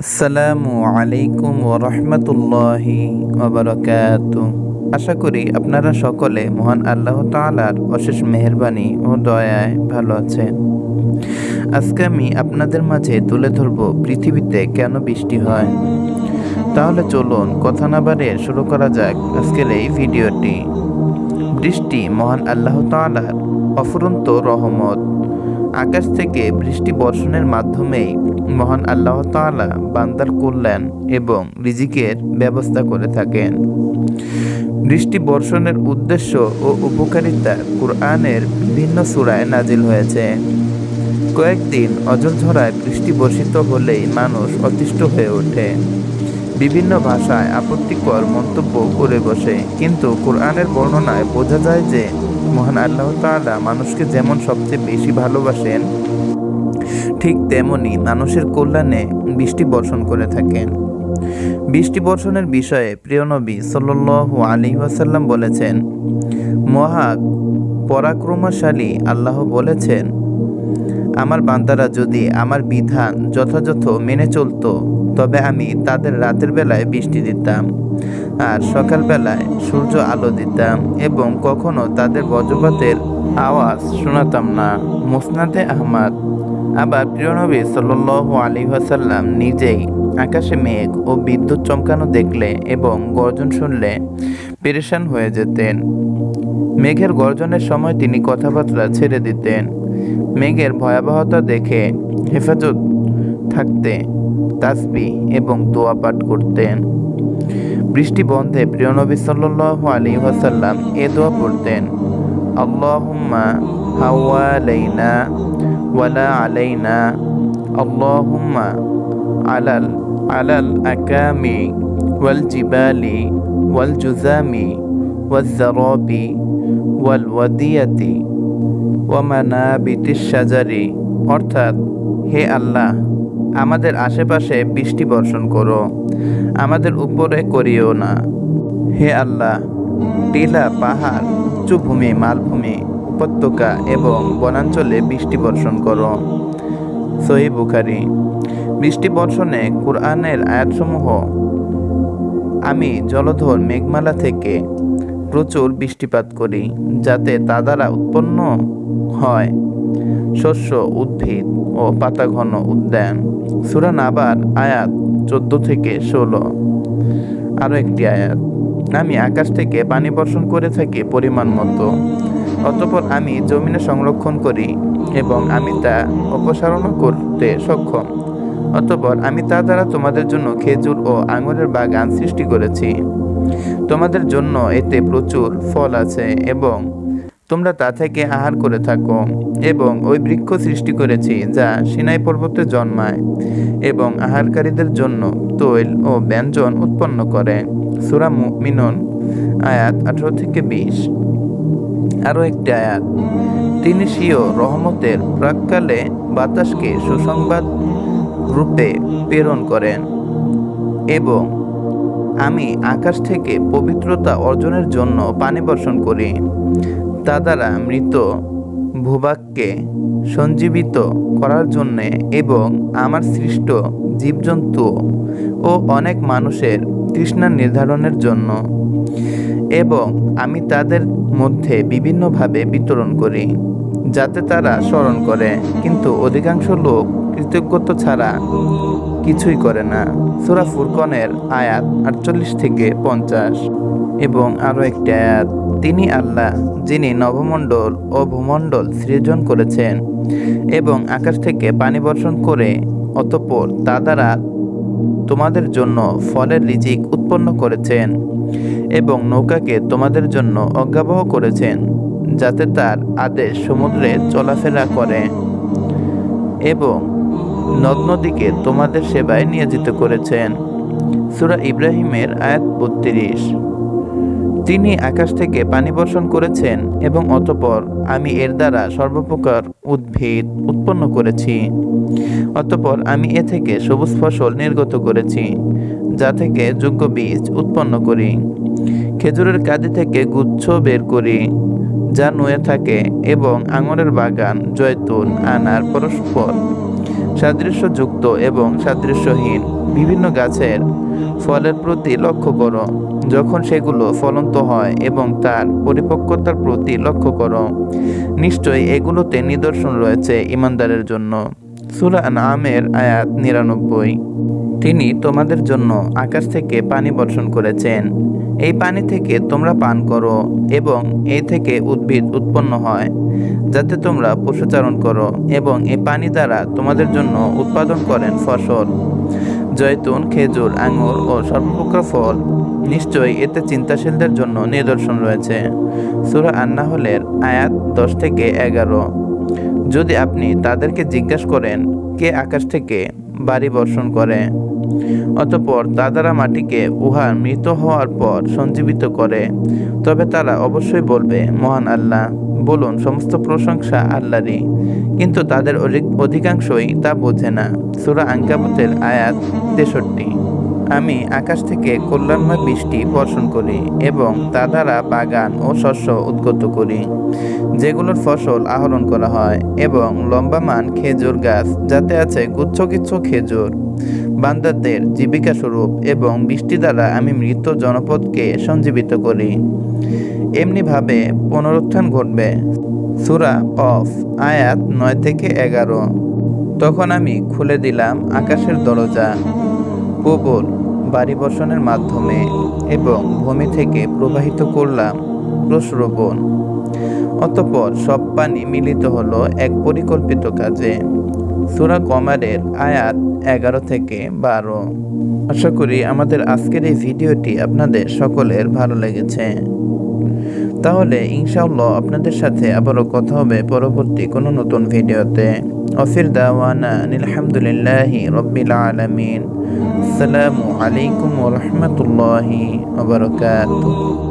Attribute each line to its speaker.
Speaker 1: আসসালামু আলাইকুম ওরহমতুল্লাহি ওবরাকাত আশা করি আপনারা সকলে মহান আল্লাহ তাআলার অশেষ মেহেরবানি ও দয়ায় ভালো আছেন। আজকে আমি আপনাদের মাঝে তুলে ধরব পৃথিবীতে কেন বৃষ্টি হয়। তাহলে চলুন কথা না বাড়িয়ে শুরু করা যাক আজকের এই ভিডিওটি। বৃষ্টি মহান আল্লাহ তাআলার অফুরন্ত রহমত। আকাশ থেকে বৃষ্টি বর্ষণের মাধ্যমেই মহান আল্লাহ তাআলা বান্দার কল্যাণ এবং রিজিকের ব্যবস্থা করে থাকেন। বৃষ্টি বর্ষণের উদ্দেশ্য ও উপকারিতা কুরআনের বিভিন্ন সূরায় নাজিল হয়েছে। কয়েকদিন অজলঝরায় বৃষ্টি বর্ষিত হলেই মানুষ অতিষ্ঠ হয়ে ওঠে। বিভিন্ন ভাষায় আপত্তিকর মন্তব্য করে বসে। কিন্তু কোরআনের বর্ণনায় বোঝা যায় যে, মহান আল্লাহ তাআলা মানুষকে যেমন সবচেয়ে বেশি ভালোবাসেন, ঠিক তেমনি মানুষের কল্যাণে বৃষ্টি বর্ষণ করে থাকেন। বৃষ্টি বর্ষণের বিষয়ে প্রিয় নবী সাল্লাল্লাহু আলী ওয়াসাল্লাম বলেছেন, মহা পরাক্রমশালী আল্লাহ বলেছেন আমার বান্দারা যদি আমার বিধান যথাযথ মেনে চলতো, তবে আমি তাদের রাতের বেলায় বৃষ্টি দিতাম আর সকালবেলায় সূর্য আলো দিতাম এবং কখনো তাদের বজ্রপাতের আওয়াজ শোনাতাম না। মুসনাদে আহমদ, আবার প্রিয়নবী সাল্লু আলী ওয়াসাল্লাম নিজেই আকাশে মেঘ ও বিদ্যুৎ চমকানো দেখলে এবং গর্জন শুনলে পেরেশান হয়ে যেতেন। মেঘের গর্জনের সময় তিনি কথাবার্তা ছেড়ে দিতেন। মেঘের ভয়াবহতা দেখে হেফাজত থাকতে তাসবি এবং দোয়া পাঠ করতেন। বৃষ্টি বন্ধে প্রিয় নবী সাল্লাল্লাহু আলী ওয়াসাল্লাম এ দোয়া পড়তেন, আল্লাহুম্মা হাওয়ালাইনা ওয়ালা আলাইনা, আল্লাহুম্মা আলাল আলাল আকামি ওয়াল জিবালি ওয়াল জুজামি ওয়াল জারাবি ওয়াল ওয়াদিয়াতি ওয়ামানাবিতিস সাজারি অর্থাৎ, হে আল্লাহ, আমাদের আশেপাশে বৃষ্টি বর্ষণ করো, আমাদের উপরে করিও না। হে আল্লাহ, টিলা পাহাড় উচ্চভূমি মালভূমি, উপত্যকা এবং বনাঞ্চলে বৃষ্টি বর্ষণ করো। সহি বুখারি। বৃষ্টি বর্ষণে কোরআনের আয়াতসমূহ, আমি জলধর মেঘমালা থেকে প্রচুর বৃষ্টিপাত করি, যাতে তা দ্বারা উৎপন্ন হয়। শস্য উদ্ভিদ ও পাতাঘন উদ্যান। সুরান আবার আয়াত চোদ্দ থেকে ষোলো। আরও একটি আয়াত। আমি আকাশ থেকে পানি বর্ষণ করে থাকি পরিমাণ মতো। অতপর আমি জমিনে সংরক্ষণ করি এবং আমি তা অপসারণ করতে সক্ষম। অতপর আমি তা দ্বারা তোমাদের জন্য খেজুর ও আঙুরের বাগান সৃষ্টি করেছি। তোমাদের জন্য এতে প্রচুর ফল আছে এবং তোমরা তা থেকে আহার করে থাকো এবং ওই বৃক্ষ সৃষ্টি করেছি যা সিনাই পর্বতে জন্মায় এবং আহারকারীদের জন্য তৈল ও ব্যঞ্জন উৎপন্ন করে। সুরা মিনন আয়াত আঠারো থেকে বিশ। আরও একটি আয়াত। তিনি সিও রহমতের প্রাককালে বাতাসকে সুসংবাদ রূপে প্রেরণ করেন এবং আমি আকাশ থেকে পবিত্রতা অর্জনের জন্য পানি বর্ষণ করি। তা দ্বারা মৃত, ভূভাগকে সঞ্জীবিত করার জন্যে এবং আমার সৃষ্ট জীবজন্তু ও অনেক মানুষের তৃষ্ণা নির্ধারণের জন্য এবং আমি তাদের মধ্যে বিভিন্নভাবে বিতরণ করি, যাতে তারা স্মরণ করে। কিন্তু অধিকাংশ লোক কৃতজ্ঞতা ছাড়া কিছুই করে না। সুরা ফুরকনের আয়াত আটচল্লিশ থেকে পঞ্চাশ এবং আরও একটি আয়াত। তিনি আল্লাহ, যিনি নবমণ্ডল ও ভূমণ্ডল সৃজন করেছেন এবং আকাশ থেকে পানি বর্ষণ করে অতপর তা দ্বারা তোমাদের জন্য ফলের রিজিক উৎপন্ন করেছেন এবং নৌকাকে তোমাদের জন্য অজ্ঞাবহ করেছেন, যাতে তার আদেশ সমুদ্রে চলাফেরা করে এবং নদ তোমাদের সেবায় নিয়োজিত করেছেন। সুরা ইব্রাহিমের আয়াত বত্রিশ। তিনি আকাশ থেকে পানি বর্ষণ করেছেন এবং অতপর আমি এর দ্বারা সর্বপ্রকার উদ্ভিদ উৎপন্ন করেছি। অতপর আমি এ থেকে সবুজ ফসল নির্গত করেছি, যা থেকে যোগ্য বীজ উৎপন্ন করি। খেজুরের কাঁদি থেকে গুচ্ছ বের করি, যা নুয়ে থাকে এবং আঙুরের বাগান, জয়তুন, আনার পরস্পর। সাদৃশ্যযুক্ত এবং সাদৃশ্যহীন বিভিন্ন গাছের ফলের প্রতি লক্ষ্য করো। যখন সেগুলো ফলন্ত হয় এবং তার পরিপক্কতার প্রতি লক্ষ্য করো, নিশ্চয়ই এগুলোতে নিদর্শন রয়েছে ইমানদারের জন্য। সুরা আমের আয়াত নিরানব্বই। তিনি তোমাদের জন্য আকাশ থেকে পানি বর্ষণ করেছেন। এই পানি থেকে তোমরা পান করো এবং এই থেকে উদ্ভিদ উৎপন্ন হয়, যাতে তোমরা পশুচারণ করো এবং এই পানি দ্বারা তোমাদের জন্য উৎপাদন করেন ফসল। জয়তুন, খেজুর, আঙুর ও সর্বপ্রকার ফল। নিশ্চয়ই এতে চিন্তাশীলদের জন্য নিদর্শন রয়েছে। সুরা আন্নাহলের আয়াত দশ থেকে এগারো। যদি আপনি তাদেরকে জিজ্ঞাসা করেন, কে আকাশ থেকে বাড়ি বর্ষণ করে? অতপর দাদারা মাটিকে উহার মৃত হওয়ার পর সঞ্জীবিত করে। তবে তারা অবশ্যই বলবে, মহান আল্লাহ, বলুন, সমস্ত প্রশংসা আল্লাহরই। কিন্তু তাদের অধিক- অধিকাংশই তা বোঝে না। সুরা আঙ্কাবুতের আয়াত তেষট্টি। আমি আকাশ থেকে কল্যাণময় বৃষ্টি বর্ষণ করি এবং তা দ্বারা বাগান ও শস্য উদ্গত করি, যেগুলোর ফসল আহরণ করা হয় এবং লম্বামান খেজুর গাছ, যাতে আছে গুচ্ছ গুচ্ছগুচ্ছ খেজুর। বান্দাদের জীবিকা স্বরূপ এবং বৃষ্টি দ্বারা আমি মৃত জনপদকে সঞ্জীবিত করি। এমনিভাবে পুনরুত্থান ঘটবে। সুরা অফ, আয়াত নয় থেকে এগারো। তখন আমি খুলে দিলাম আকাশের দরজা প্রবল বাড়ি বর্ষণের মাধ্যমে এবং ভূমি থেকে প্রবাহিত করলাম প্রস্রবণ অতপর সব পানি মিলিত হলো এক পরিকল্পিত কাজে। সুরা কমারের আয়াত এগারো থেকে বারো। আশা করি আমাদের আজকের এই ভিডিওটি আপনাদের সকলের ভালো লেগেছে। তাহলে ইনশাআল্লাহ আপনাদের সাথে আবারও কথা হবে পরবর্তী কোনো নতুন ভিডিওতে। অফির দাওয়ানা, আলহামদুলিল্লাহি রব্বিল আলামিন। আসসালামু আলাইকুম রাহমাতুল্লাহি বারাকাতুহু।